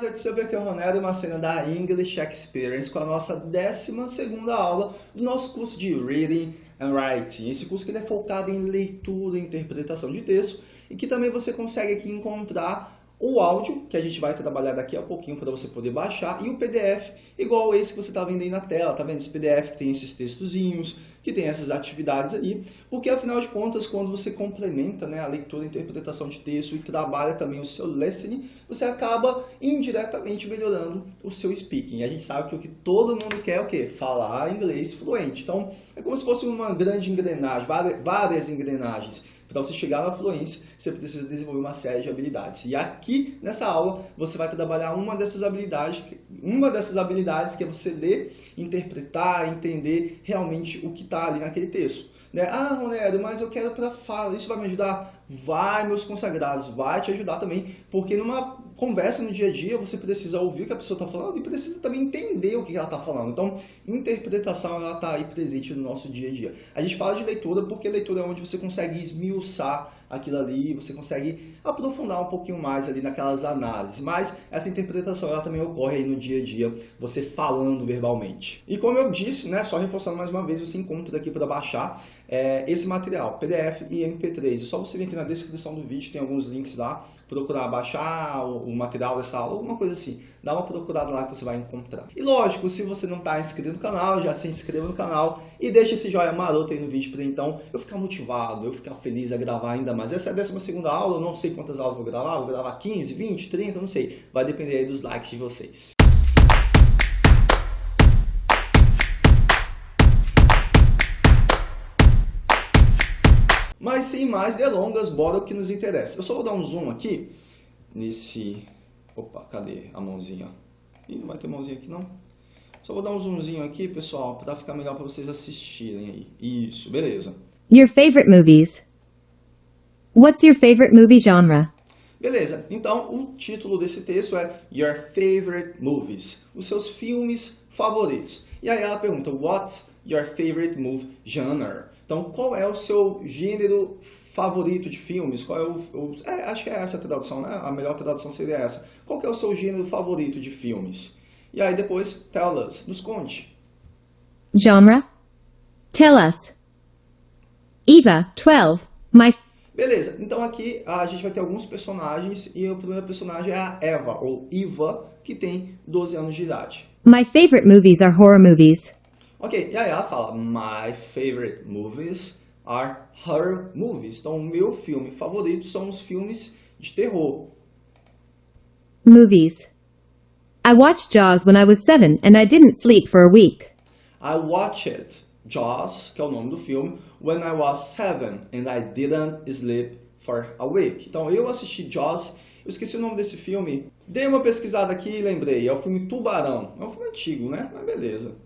eu sou aqui é o Ronaldo, uma cena da English Experience com a nossa 12ª aula do nosso curso de Reading and Writing. Esse curso que é focado em leitura e interpretação de texto e que também você consegue aqui encontrar o áudio, que a gente vai trabalhar daqui a pouquinho para você poder baixar, e o PDF, igual esse que você está vendo aí na tela, tá vendo? Esse PDF que tem esses textozinhos, que tem essas atividades aí, porque afinal de contas, quando você complementa né, a leitura e interpretação de texto e trabalha também o seu listening, você acaba indiretamente melhorando o seu speaking. E a gente sabe que o que todo mundo quer é o quê? Falar inglês fluente. Então, é como se fosse uma grande engrenagem, várias engrenagens para você chegar na fluência, você precisa desenvolver uma série de habilidades. E aqui, nessa aula, você vai trabalhar uma dessas habilidades, uma dessas habilidades que é você ler, interpretar, entender realmente o que está ali naquele texto. Né? Ah, Ronero, mas eu quero para fala, isso vai me ajudar? Vai, meus consagrados, vai te ajudar também, porque numa conversa no dia a dia, você precisa ouvir o que a pessoa está falando e precisa também entender o que ela está falando. Então, interpretação ela está aí presente no nosso dia a dia. A gente fala de leitura porque leitura é onde você consegue esmiuçar aquilo ali, você consegue aprofundar um pouquinho mais ali naquelas análises. Mas essa interpretação ela também ocorre aí no dia a dia, você falando verbalmente. E como eu disse, né, só reforçando mais uma vez, você encontra aqui para baixar é, esse material, PDF e MP3. É só você vir aqui na descrição do vídeo, tem alguns links lá, procurar baixar o, o material dessa aula, alguma coisa assim. Dá uma procurada lá que você vai encontrar. E lógico, se você não está inscrito no canal, já se inscreva no canal e deixa esse joinha maroto aí no vídeo para então eu ficar motivado, eu ficar feliz a gravar ainda mais. Essa é a 12 aula, eu não sei quantas aulas vou gravar, vou gravar 15, 20, 30, não sei. Vai depender aí dos likes de vocês. Mas sem mais delongas, bora o que nos interessa. Eu só vou dar um zoom aqui nesse... Opa, cadê a mãozinha? Ih, não vai ter mãozinha aqui não? Só vou dar um zoomzinho aqui, pessoal, para ficar melhor para vocês assistirem aí. Isso, beleza. Your favorite movies. What's your favorite movie genre? Beleza, então o título desse texto é Your Favorite Movies, os seus filmes favoritos. E aí ela pergunta, What's your favorite movie genre? Então, qual é o seu gênero favorito de filmes? Qual é o, o é, acho que é essa a tradução, né? A melhor tradução seria essa. Qual é o seu gênero favorito de filmes? E aí depois, tell us, nos conte. Genre? Tell us. Eva, 12. My Beleza, então aqui a gente vai ter alguns personagens e o primeiro personagem é a Eva, ou Eva, que tem 12 anos de idade. My favorite movies are horror movies. Ok, e aí ela fala, my favorite movies are horror movies. Então, o meu filme favorito são os filmes de terror. Movies. I watched Jaws when I was seven and I didn't sleep for a week. I watched Jaws, que é o nome do filme, when I was seven and I didn't sleep for a week. Então eu assisti Jaws, eu esqueci o nome desse filme, dei uma pesquisada aqui e lembrei, é o filme Tubarão. É um filme antigo, né? Mas beleza.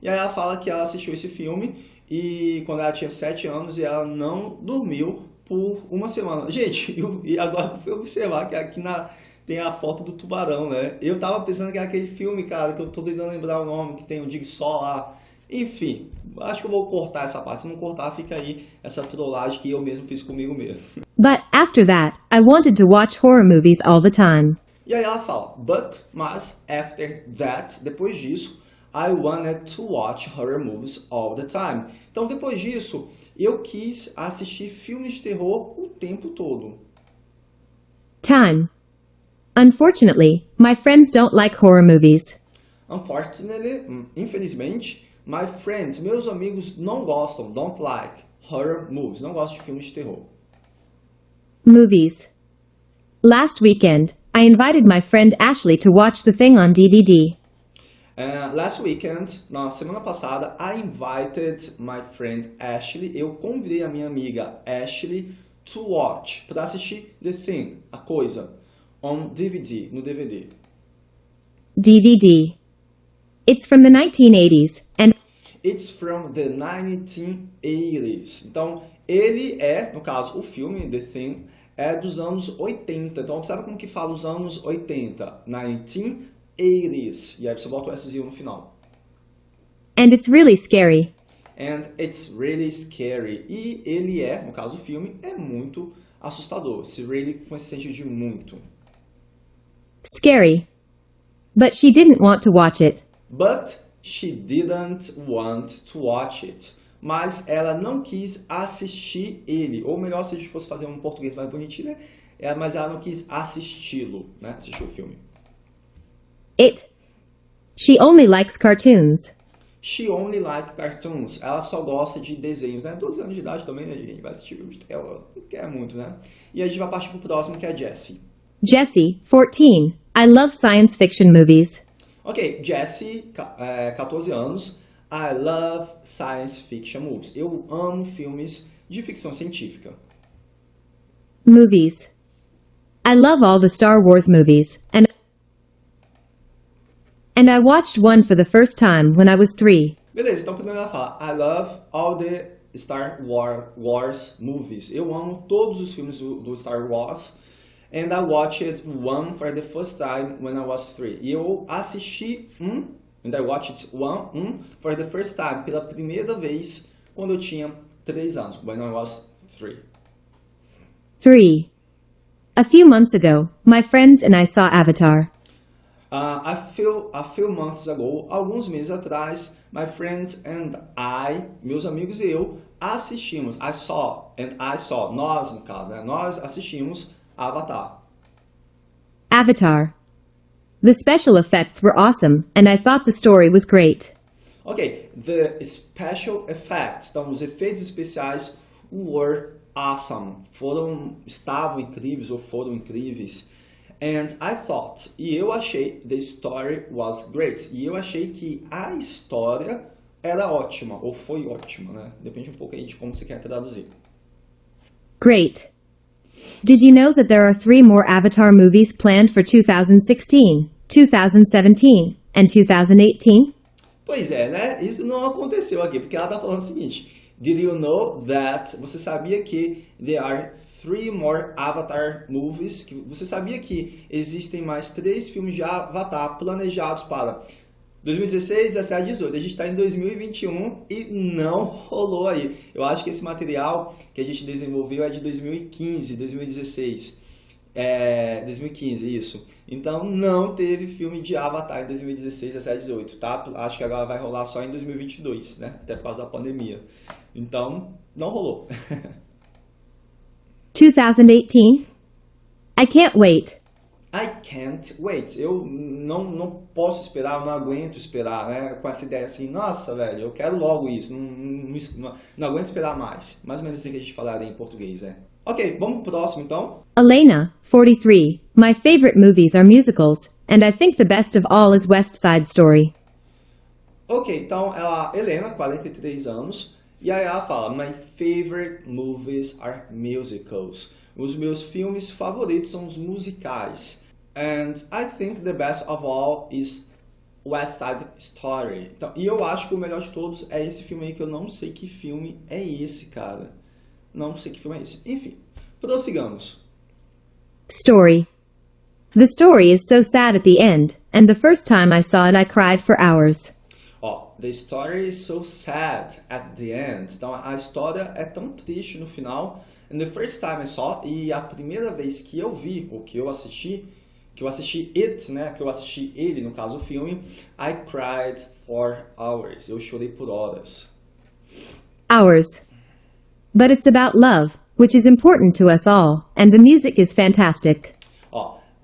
E aí ela fala que ela assistiu esse filme e quando ela tinha sete anos e ela não dormiu por uma semana. Gente, eu, e agora que eu fui observar que aqui na, tem a foto do tubarão, né? Eu tava pensando que era aquele filme, cara, que eu tô tentando lembrar o nome, que tem o Sol lá. Enfim, acho que eu vou cortar essa parte. Se não cortar, fica aí essa trollagem que eu mesmo fiz comigo mesmo. But after that, I wanted to watch horror movies all the time. E aí ela fala, but, mas, after that, depois disso, I wanted to watch horror movies all the time. Então, depois disso, eu quis assistir filmes de terror o tempo todo. Time. Unfortunately, my friends don't like horror movies. Unfortunately, infelizmente, my friends, meus amigos não gostam, don't like, horror movies, não gostam de filmes de terror. Movies. Last weekend, I invited my friend Ashley to watch The Thing on DVD. Uh, last weekend, na semana passada, I invited my friend Ashley, eu convidei a minha amiga Ashley to watch, para assistir The Thing, a coisa on DVD, no DVD. DVD. It's from the 1980s and It's from the 1980s. Então, ele é, no caso, o filme The Thing é dos anos 80. Então, observa como que fala os anos 80. 1980s. E aí você bota o S no final. and it's really scary. And it's really scary. E ele é, no caso o filme, é muito assustador. Esse really com esse sentido de muito. Scary. But she didn't want to watch it. But she didn't want to watch it. Mas ela não quis assistir ele. Ou melhor, se a gente fosse fazer um português mais bonitinho, né? É, mas ela não quis assisti-lo, né? Assistir o filme. It. She only likes cartoons. She only like cartoons. Ela só gosta de desenhos, né? 12 anos de idade também, né, gente? Vai assistir filme de tela. Não quer muito, né? E a gente vai partir pro próximo, que é Jessie. Jessie, 14. I love science fiction movies. Ok, Jessie, ca- é, 14 anos. I love science fiction movies. Eu amo filmes de ficção científica. Movies. I love all the Star Wars movies, and and I watched one for the first time when I was three. Beleza, então primeiro ela fala I love all the Star War- Wars movies. Eu amo todos os filmes do, do Star Wars. And I watched one for the first time when I was three. E eu assisti um, and I watched one, um, for the first time, pela primeira vez, quando eu tinha três anos, when I was three. Three. A few months ago, my friends and I saw Avatar. Uh, a, few, a few months ago, alguns meses atrás, my friends and I, meus amigos e eu, assistimos, I saw, and I saw, nós no caso, né? nós assistimos Avatar. Avatar. The special effects were awesome, and I thought the story was great. Ok, the special effects, então os efeitos especiais were awesome, foram, estavam incríveis ou foram incríveis. And I thought, e eu achei, the story was great. E eu achei que a história era ótima, ou foi ótima, né? Depende um pouco aí de como você quer traduzir. Great. Did you know that there are three more Avatar movies planned for 2016, 2017, and 2018? Pois é, né? Isso não aconteceu aqui, porque ela tá falando o seguinte. Did you know that... Você sabia que there are three more Avatar movies? Que Você sabia que existem mais três filmes de Avatar planejados para 2016, 17, 18. A gente está em 2021 e não rolou aí. Eu acho que esse material que a gente desenvolveu é de 2015, 2016. É, 2015, isso. Então não teve filme de Avatar em 2016, 17, 18, tá? Acho que agora vai rolar só em 2022, né? Até por causa da pandemia. Então, não rolou. 2018? I can't wait. I can't wait. Eu não, não posso esperar, eu não aguento esperar, né? Com essa ideia assim, nossa, velho, eu quero logo isso, não, não, não, não aguento esperar mais. Mais ou menos assim que a gente falaria em português, né? Ok, vamos pro próximo então. Elena, 43. My favorite movies are musicals, and I think the best of all is West Side Story. Ok, então ela, Helena, 43 anos, e aí ela fala: My favorite movies are musicals. Os meus filmes favoritos são os musicais. And I think the best of all is West Side Story. Então, e eu acho que o melhor de todos é esse filme aí, que eu não sei que filme é esse, cara. Não sei que filme é esse. Enfim, prossigamos. Story. The story is so sad at the end, and the first time I saw it I cried for hours. The story is so sad at the end. Então a história é tão triste no final. And the first time I saw, e a primeira vez que eu vi, ou que eu assisti, que eu assisti it, né, que eu assisti ele, no caso o filme, I cried for hours. Eu chorei por horas. Hours. But it's about love, which is important to us all, and the music is fantastic.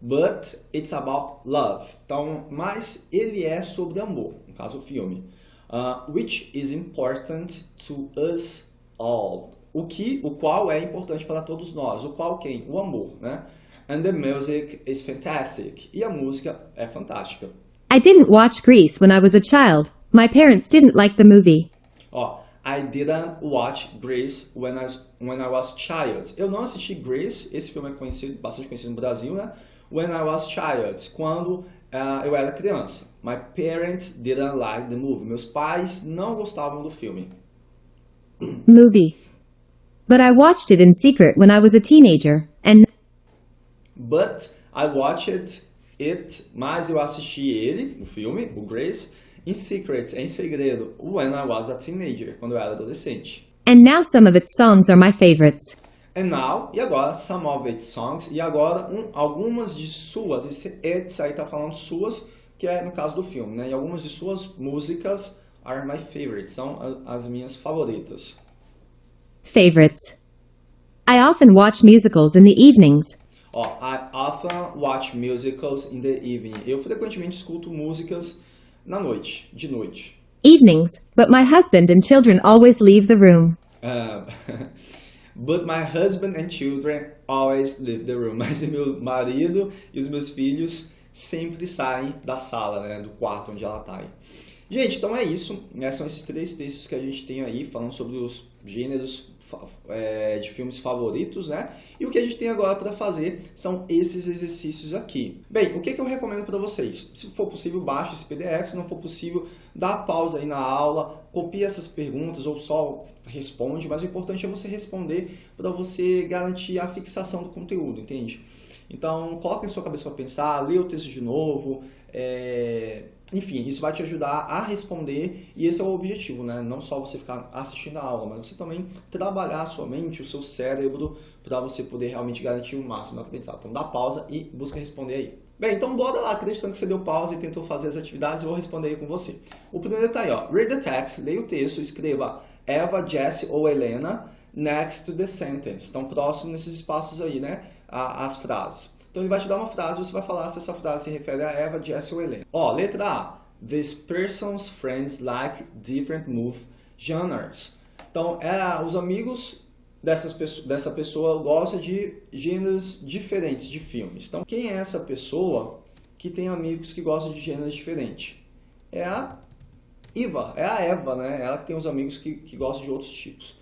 But it's about love. Então, mas ele é sobre amor, no caso o filme. Uh, which is important to us all. O que, o qual é importante para todos nós. O qual quem? O amor, né? And the music is fantastic. E a música é fantástica. I didn't watch Grease when I was a child. My parents didn't like the movie. Ó, I didn't watch Grease when I, was- when I was child. Eu não assisti Grease, esse filme é conhecido, bastante conhecido no Brasil, né? When I was child, quando ah, eu era criança. My parents didn't like the movie. Meus pais não gostavam do filme. Movie. But I watched it in secret when I was a teenager, and But I watched it, mas eu assisti ele, o filme, o Grace, in secret, em segredo, when I was a teenager, quando eu era adolescente. and now some of its songs are my favorites. And now, e agora, some of its songs, e agora um, algumas de suas, esse its aí tá falando suas, que é no caso do filme, né? E algumas de suas músicas are my favorites, são as minhas favoritas. Favorites. I often watch musicals in the evenings. Ó, I often watch musicals in the evening. Eu frequentemente escuto músicas na noite, de noite. Evenings, but my husband and children always leave the room. Uh, but my husband and children always leave the room. Mas meu marido e os meus filhos sempre saem da sala, né, do quarto onde ela está. Gente, então é isso. Né, são esses três textos que a gente tem aí falando sobre os gêneros é, de filmes favoritos, né? E o que a gente tem agora para fazer são esses exercícios aqui. Bem, o que, que eu recomendo para vocês? Se for possível, baixe esse PDF. Se não for possível, dá pausa aí na aula, copia essas perguntas ou só responde. Mas o importante é você responder para você garantir a fixação do conteúdo, entende? Então, coloque em sua cabeça para pensar, lê o texto de novo, é... enfim, isso vai te ajudar a responder e esse é o objetivo, né? Não só você ficar assistindo a aula, mas você também trabalhar a sua mente, o seu cérebro, para você poder realmente garantir o máximo do aprendizado. Então, dá pausa e busca responder aí. Bem, então bora lá, acreditando que você deu pausa e tentou fazer as atividades, eu vou responder aí com você. O primeiro tá aí, ó. Read the text, leia o texto, escreva Eva, Jesse ou Helena next to the sentence. Então, próximo nesses espaços aí, né? as frases. Então ele vai te dar uma frase e você vai falar se essa frase se refere a Eva, Jesse ou Helena. Ó, letra A. This person's friends like different movie genres. Então, é, os amigos dessas, dessa pessoa gostam de gêneros diferentes de filmes. Então, quem é essa pessoa que tem amigos que gostam de gêneros diferentes? É a Eva, é a Eva, né? Ela que tem os amigos que, que gostam de outros tipos.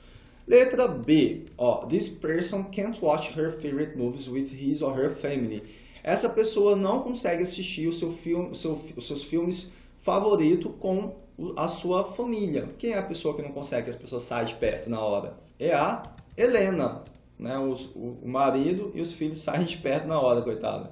Letra B, ó, this person can't watch her favorite movies with his or her family. Essa pessoa não consegue assistir o seu filme, seu, os seus filmes favoritos com a sua família. Quem é a pessoa que não consegue as pessoas saem de perto na hora? É a Helena. Né? Os, o, marido e os filhos saem de perto na hora, coitada.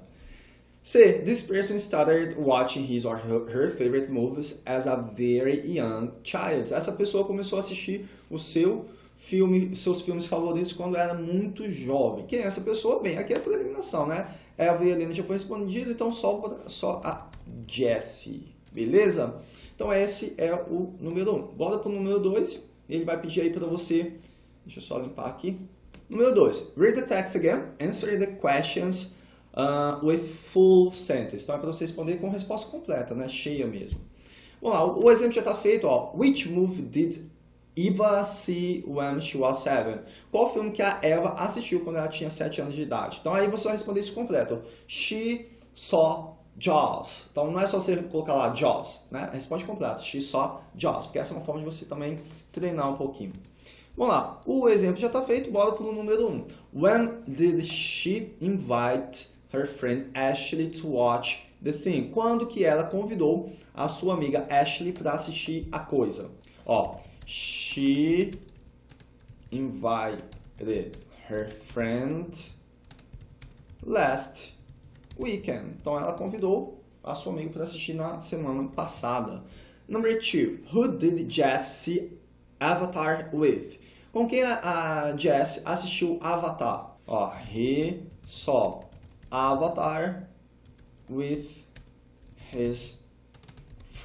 C. This person started watching his or her favorite movies as a very young child. Essa pessoa começou a assistir o seu filme, seus filmes favoritos quando era muito jovem. Quem é essa pessoa? Bem, aqui é por eliminação, né? Eva e Helena já foi respondido, então só, só a Jessie, beleza? Então esse é o número 1. Um. Bora para o número 2, ele vai pedir aí para você, deixa eu só limpar aqui. Número 2, read the text again, answer the questions uh, with full sentence. Então é para você responder com resposta completa, né? cheia mesmo. Vamos lá, o exemplo já está feito. Ó. Which movie did Eva see when she was seven. Qual filme que a Eva assistiu quando ela tinha 7 anos de idade? Então aí você vai responder isso completo. She saw Jaws. Então não é só você colocar lá Jaws, né? Responde completo. She saw Jaws, porque essa é uma forma de você também treinar um pouquinho. Vamos lá, o exemplo já está feito, bora para o número 1. Um. When did she invite her friend Ashley to watch the thing? Quando que ela convidou a sua amiga Ashley para assistir a coisa? Ó, She invited her friend last weekend. Então ela convidou a sua amiga para assistir na semana passada. Number two, who did Jess see Avatar with? Com quem a, a Jess assistiu Avatar? Ó, he saw Avatar with his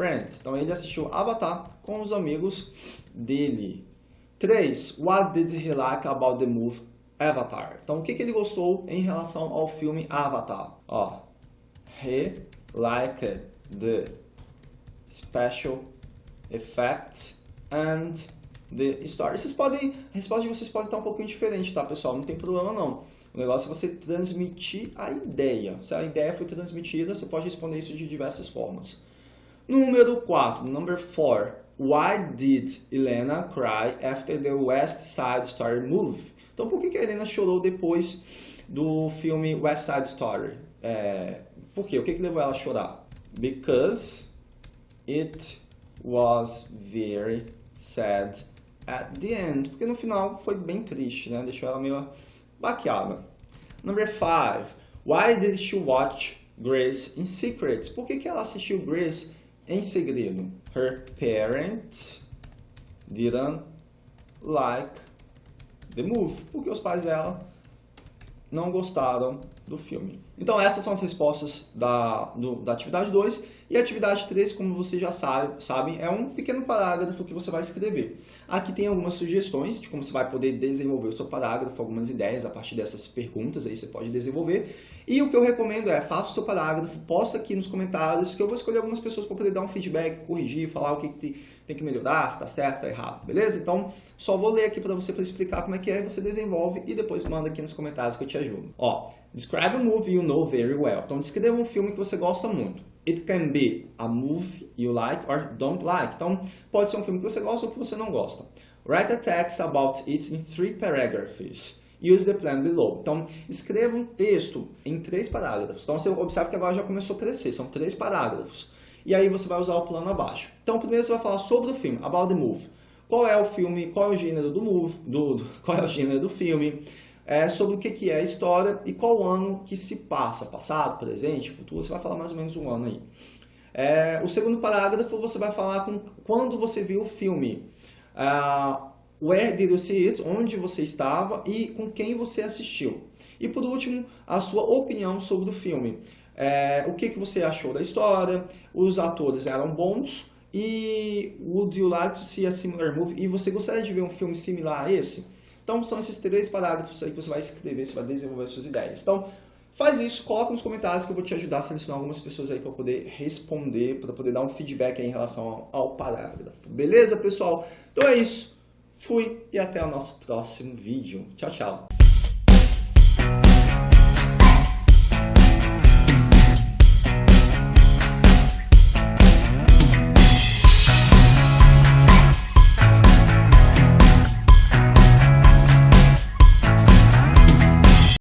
friends. Então ele assistiu Avatar com os amigos dele. 3. What did he like about the movie Avatar? Então, o que, que ele gostou em relação ao filme Avatar? Ó, he liked the special effects and the story. Vocês podem, a resposta de vocês pode estar um pouquinho diferente, tá, pessoal? Não tem problema, não. O negócio é você transmitir a ideia. Se a ideia foi transmitida, você pode responder isso de diversas formas. Número 4, number 4. Why did Helena cry after the West Side Story movie? Então, por que, que a Helena chorou depois do filme West Side Story? É, por quê? O que, que levou ela a chorar? Because it was very sad at the end. Porque no final foi bem triste, né? Deixou ela meio baqueada. Number 5. Why did she watch Grace in secret? Por que, que ela assistiu Grace em segredo? Her parents didn't like the movie, porque os pais dela não gostaram do filme. Então essas são as respostas da, do, da atividade 2 e a atividade 3, como vocês já sabe, sabem, é um pequeno parágrafo que você vai escrever. Aqui tem algumas sugestões de como você vai poder desenvolver o seu parágrafo, algumas ideias a partir dessas perguntas aí você pode desenvolver. E o que eu recomendo é, faça o seu parágrafo, posta aqui nos comentários, que eu vou escolher algumas pessoas para poder dar um feedback, corrigir, falar o que, tem que melhorar, se está certo, se está errado, beleza? Então, só vou ler aqui para você para explicar como é que é, você desenvolve e depois manda aqui nos comentários que eu te ajudo. Ó, describe a movie you know very well. Então, descreva um filme que você gosta muito. It can be a movie you like or don't like. Então, pode ser um filme que você gosta ou que você não gosta. Write a text about it in three paragraphs. Use the plan below. Então, escreva um texto em três parágrafos. Então, você observa que agora já começou a crescer. São três parágrafos e aí você vai usar o plano abaixo. Então, primeiro você vai falar sobre o filme, about the movie. Qual é o filme, qual é o gênero do movie, do, do qual é o gênero do filme, é, sobre o que, que é a história e qual ano que se passa, passado, presente, futuro, você vai falar mais ou menos um ano aí. É, o segundo parágrafo você vai falar com quando você viu o filme. Uh, where did you see it? Onde você estava e com quem você assistiu. E por último, a sua opinião sobre o filme é, o que, que você achou da história, os atores eram bons e would you like to see a similar movie? E você gostaria de ver um filme similar a esse? Então são esses três parágrafos aí que você vai escrever, você vai desenvolver suas ideias. Então faz isso, coloca nos comentários que eu vou te ajudar a selecionar algumas pessoas aí para poder responder, para poder dar um feedback em relação ao, ao parágrafo. Beleza, pessoal? Então é isso. Fui e até o nosso próximo vídeo. Tchau, tchau.